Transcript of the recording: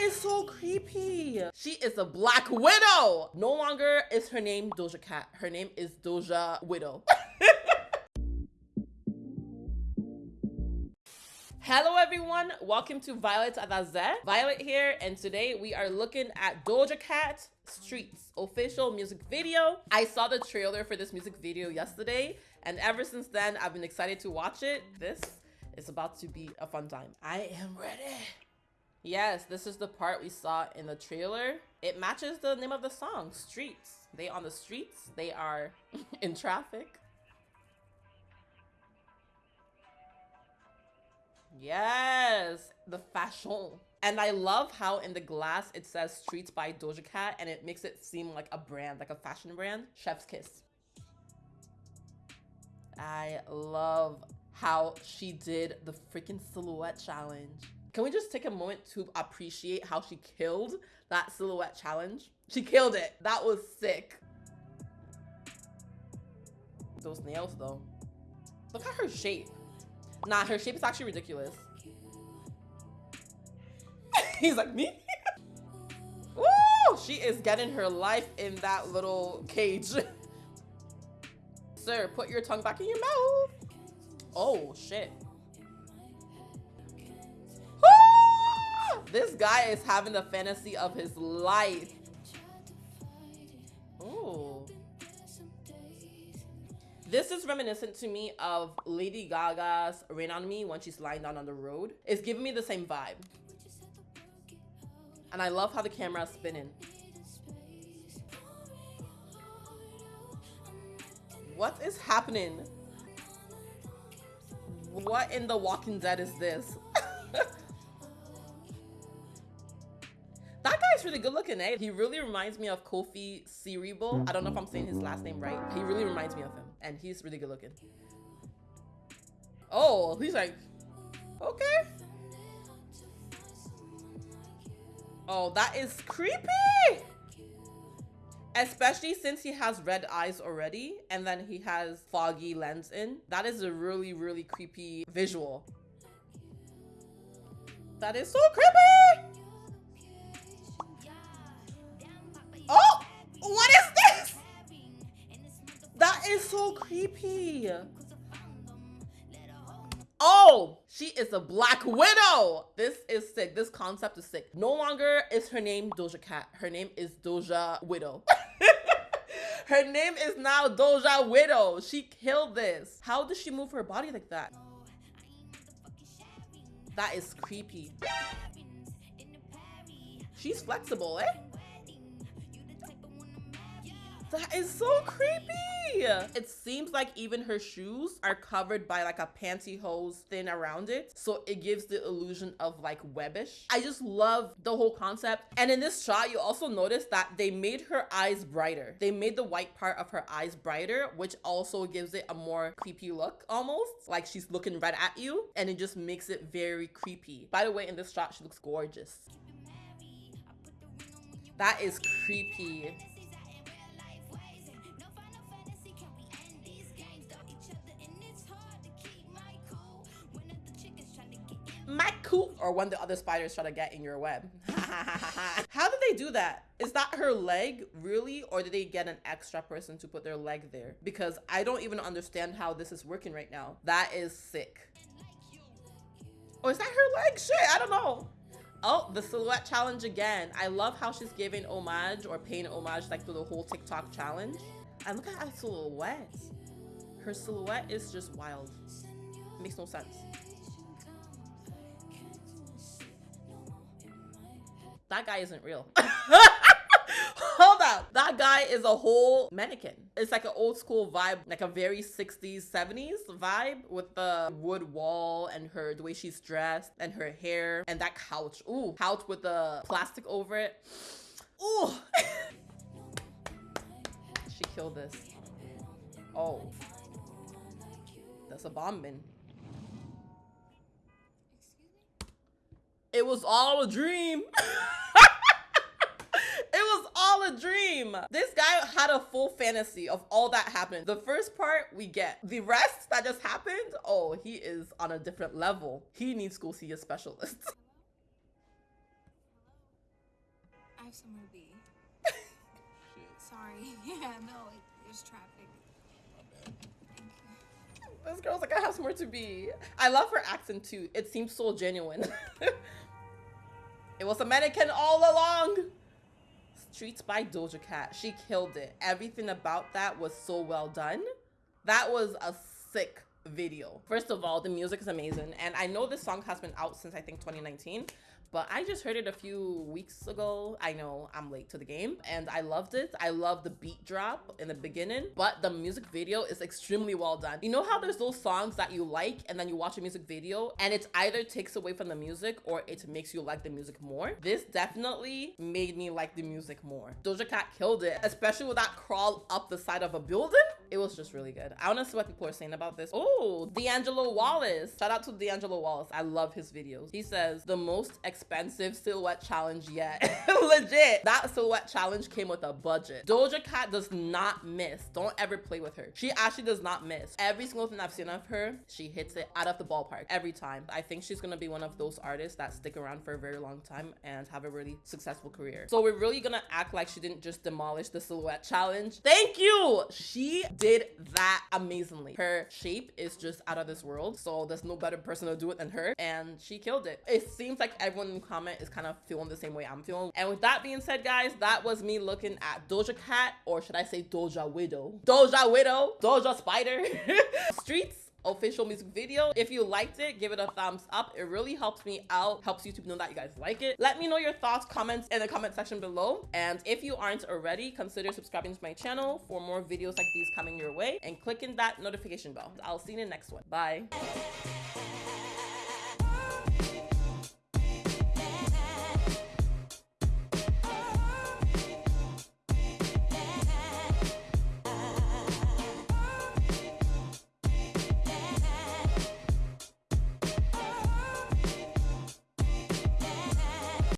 Is so creepy. She is a black widow. No longer is her name Doja Cat. Her name is Doja Widow. Hello everyone, welcome to Violet Adaze. Violet here, and today we are looking at Doja Cat Streets official music video. I saw the trailer for this music video yesterday, and ever since then, I've been excited to watch it. This is about to be a fun time. I am ready. Yes, this is the part we saw in the trailer. It matches the name of the song, Streets. They on the streets, they are in traffic. Yes, the fashion. And I love how in the glass it says Streets by Doja Cat and it makes it seem like a brand, like a fashion brand. Chef's Kiss. I love how she did the freaking silhouette challenge. Can we just take a moment to appreciate how she killed that silhouette challenge? She killed it. That was sick. Those nails though. Look at her shape. Nah, her shape is actually ridiculous. He's like, me? Woo! She is getting her life in that little cage. Sir, put your tongue back in your mouth. Oh, shit. This guy is having the fantasy of his life. Ooh. This is reminiscent to me of Lady Gaga's Rain On Me when she's lying down on the road. It's giving me the same vibe. And I love how the camera is spinning. What is happening? What in The Walking Dead is this? Really good looking, eh? He really reminds me of Kofi Siriboe. I don't know if I'm saying his last name right. He really reminds me of him, and he's really good looking. Oh, he's like, okay. Oh, that is creepy! Especially since he has red eyes already, and then he has foggy lens in. That is a really, really creepy visual. That is so creepy! So creepy. Oh, she is a black widow. This is sick. This concept is sick. No longer is her name Doja Cat. Her name is Doja Widow. her name is now Doja Widow. She killed this. How does she move her body like that? That is creepy. She's flexible, eh? That is so creepy. It seems like even her shoes are covered by like a pantyhose thin around it. So it gives the illusion of like webbish. I just love the whole concept. And in this shot, you also notice that they made her eyes brighter. They made the white part of her eyes brighter, which also gives it a more creepy look almost. Like she's looking right at you and it just makes it very creepy. By the way, in this shot, she looks gorgeous. That is creepy. My or when the other spiders try to get in your web how did they do that is that her leg really or did they get an extra person to put their leg there because i don't even understand how this is working right now that is sick oh, is that her leg shit i don't know Oh, the silhouette challenge again. I love how she's giving homage or paying homage like through the whole TikTok challenge. And look at her silhouette. Her silhouette is just wild. Makes no sense. That guy isn't real. Hold up. That guy is a whole mannequin. It's like an old school vibe, like a very 60s, 70s vibe with the wood wall and her, the way she's dressed and her hair and that couch. Ooh, couch with the plastic over it. Ooh. she killed this. Oh. That's a bomb bin. It was all a dream. a dream. This guy had a full fantasy of all that happened. The first part we get. The rest that just happened, oh, he is on a different level. He needs to go see a specialist. I have somewhere to be. Sorry. Yeah, no, there's traffic. This girl's like, I have somewhere to be. I love her accent too. It seems so genuine. it was a mannequin all along. Streets by Doja Cat. She killed it. Everything about that was so well done. That was a sick video. First of all, the music is amazing. And I know this song has been out since I think 2019 but I just heard it a few weeks ago. I know I'm late to the game and I loved it. I love the beat drop in the beginning, but the music video is extremely well done. You know how there's those songs that you like and then you watch a music video and it either takes away from the music or it makes you like the music more? This definitely made me like the music more. Doja Cat killed it, especially with that crawl up the side of a building. It was just really good. I to see what people are saying about this. Oh, D'Angelo Wallace. Shout out to D'Angelo Wallace. I love his videos. He says the most expensive silhouette challenge yet. Legit. That silhouette challenge came with a budget. Doja Cat does not miss. Don't ever play with her. She actually does not miss. Every single thing I've seen of her, she hits it out of the ballpark every time. I think she's gonna be one of those artists that stick around for a very long time and have a really successful career. So we're really gonna act like she didn't just demolish the silhouette challenge. Thank you. She did that amazingly. Her shape is just out of this world. So there's no better person to do it than her. And she killed it. It seems like everyone in the comment is kind of feeling the same way I'm feeling. And with that being said, guys, that was me looking at Doja Cat, or should I say Doja Widow? Doja Widow, Doja Spider, Streets official music video. If you liked it, give it a thumbs up. It really helps me out, helps YouTube know that you guys like it. Let me know your thoughts, comments in the comment section below. And if you aren't already, consider subscribing to my channel for more videos like these coming your way and clicking that notification bell. I'll see you in the next one. Bye.